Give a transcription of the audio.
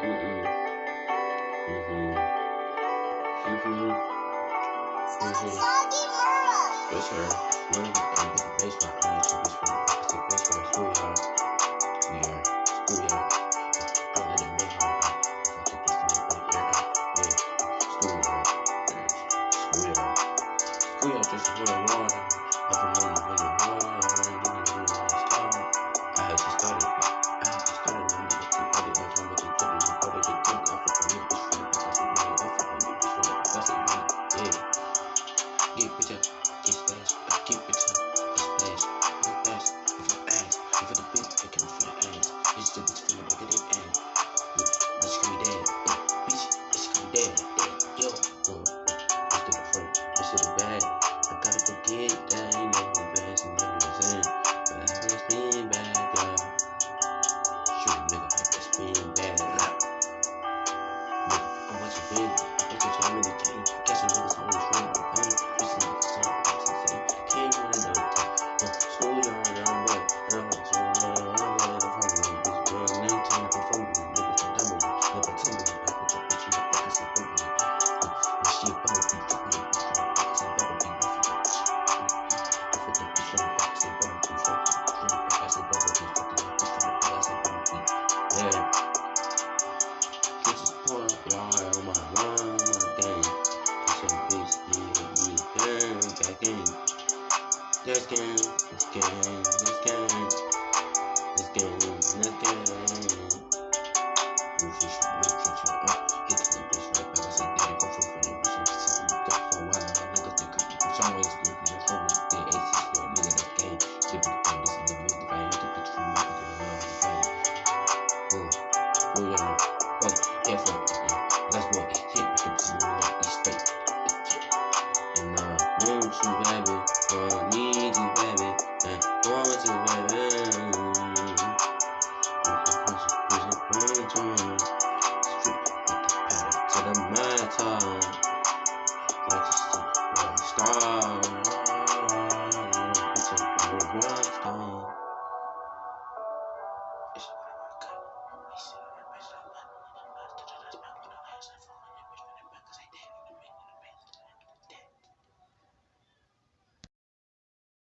Mm-mm. One of the um, baseball baseball schoolyard. Schoolyard. I I to. Schoolyard. Schoolyard. Schoolyard. I had to. Keep it This game, this game, this game, this game, this game. This is for me, for the bitch right back. I said, Daddy, go for it. Bitch, I'm sitting for a while. Niggas think I'm for some way. It's good. That's what we did. Ace is for a nigga. That's game. Shit, we can listen to me. If I ain't the bitch for me, I'm gonna know I'm fine. Boom. Boom, Yeah, fuck. Yeah. That's what. Shit, bitch, I'm sitting with that. East State. And, uh, won't you have? the metal. Like a star, like a star. It's a grindstone. It's a